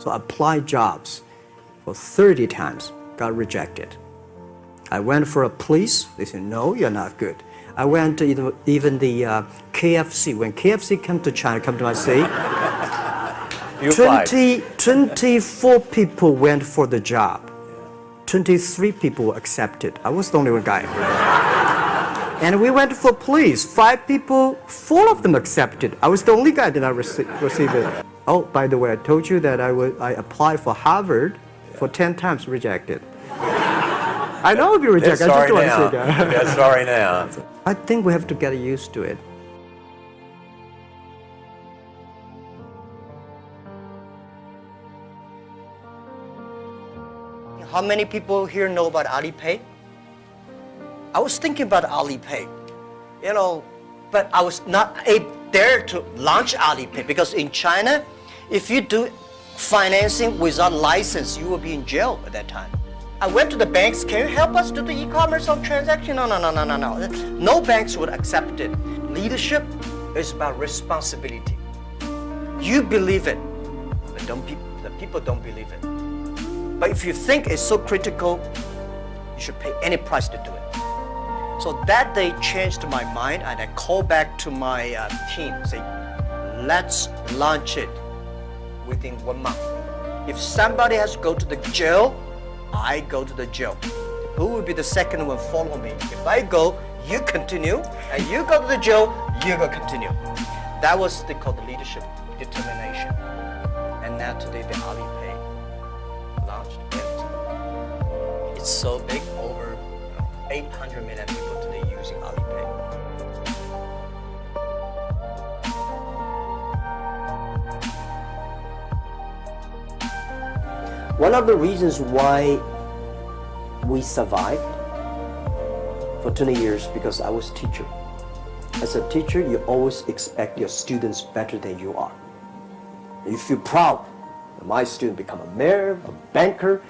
So I applied jobs for 30 times, got rejected. I went for a police, they said, no, you're not good. I went to even, even the uh, KFC. When KFC came to China, come to my city, You 20, 24 people went for the job. 23 people were accepted. I was the only one guy. and we went for police. Five people, four of them accepted. I was the only guy that did not receive, receive it. Oh, by the way, I told you that I, would, I applied for Harvard for 10 times rejected. I know I'll be rejected. I just sorry don't want to now. say that. Yeah, sorry now. I think we have to get used to it. How many people here know about Alipay? I was thinking about Alipay, you know, but I was not able there to launch Alipay because in China, if you do financing without license, you will be in jail at that time. I went to the banks, can you help us do the e-commerce transaction? No, no, no, no, no, no. No banks would accept it. Leadership is about responsibility. You believe it, but don't pe- the people don't believe it. But if you think it's so critical, you should pay any price to do it. So that day changed my mind and I called back to my uh, team, say, let's launch it within one month. If somebody has to go to the jail, I go to the jail. Who will be the second one follow me? If I go, you continue, and you go to the jail, you go continue. That was they call the leadership determination. And now today the Alipay launched it. It's so big, over 800 million people today One of the reasons why we survived for 20 years because I was a teacher. As a teacher, you always expect your students better than you are. You feel proud. My student become a mayor, a banker.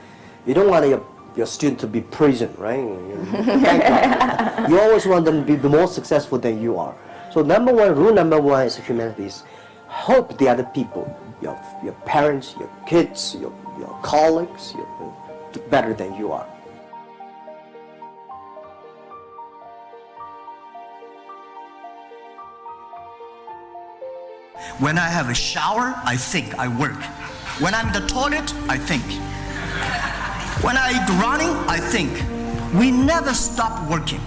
You don't want your, your student to be prison, right? You always want them to be more successful than you are. So number one, rule number one is humanity is help the other people, your, your parents, your kids, your colleagues, better than you are. When I have a shower, I think, I work. When I'm in the toilet, I think. When I eat running, I think. We never stop working.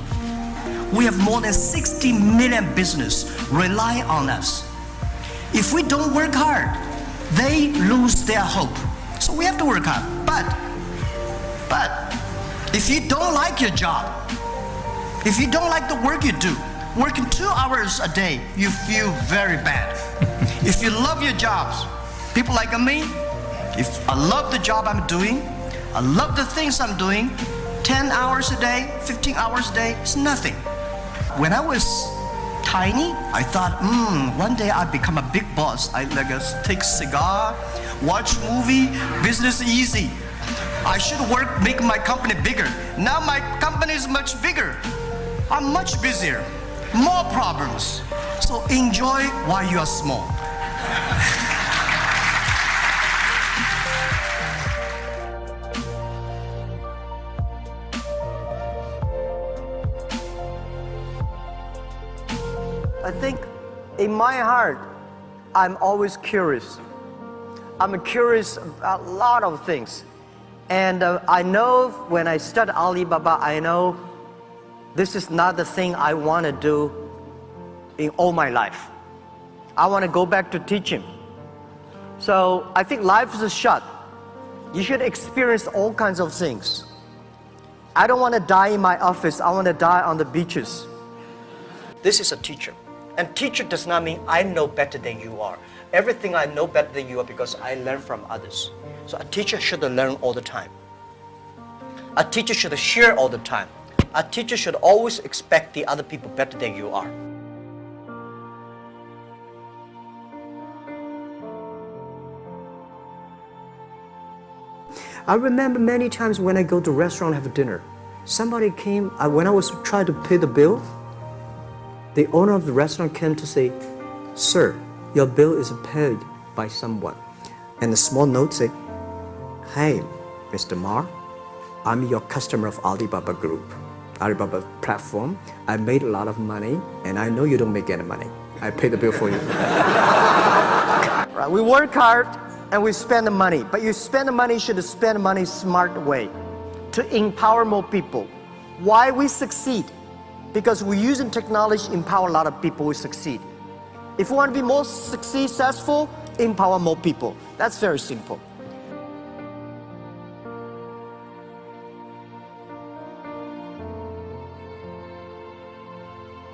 We have more than 60 million business rely on us. If we don't work hard, they lose their hope. So we have to work hard. But, but, if you don't like your job, if you don't like the work you do, working two hours a day, you feel very bad. If you love your jobs, people like me, if I love the job I'm doing, I love the things I'm doing, 10 hours a day, 15 hours a day, it's nothing. When I was tiny, I thought, hmm, one day I'll become a big boss. I like take cigar, watch movie, business easy. I should work, make my company bigger. Now my company is much bigger. I'm much busier, more problems. So enjoy while you are small. I think in my heart, I'm always curious. I'm curious about a lot of things. And uh, I know when I start Alibaba, I know this is not the thing I want to do in all my life. I want to go back to teaching. So I think life is a shot. You should experience all kinds of things. I don't want to die in my office. I want to die on the beaches. This is a teacher. And teacher does not mean I know better than you are. Everything I know better than you are because I learn from others. So a teacher should learn all the time. A teacher should share all the time. A teacher should always expect the other people better than you are. I remember many times when I go to restaurant have a dinner, somebody came, when I was trying to pay the bill, the owner of the restaurant came to say, Sir, your bill is paid by someone. and a small note say, Hey, Mr. Ma, I'm your customer of Alibaba Group, Alibaba platform. I made a lot of money, and I know you don't make any money. I pay the bill for you. right, we work hard and we spend the money, but you spend the money, you should spend the money smart way to empower more people. Why we succeed? Because we're using technology to empower a lot of people who succeed. If you want to be more successful, empower more people. That's very simple.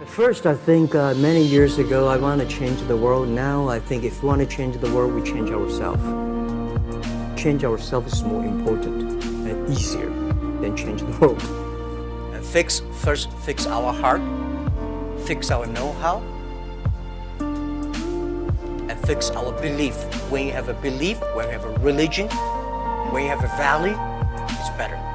First, I think uh, many years ago, I want to change the world. Now, I think if we want to change the world, we change ourselves. Change ourselves is more important and easier than change the world. Fix first fix our heart, fix our know-how, and fix our belief. When you have a belief, when you have a religion, when you have a value, it's better.